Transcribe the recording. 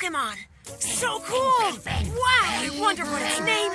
Pokemon. So cool! Wow, I wonder what its name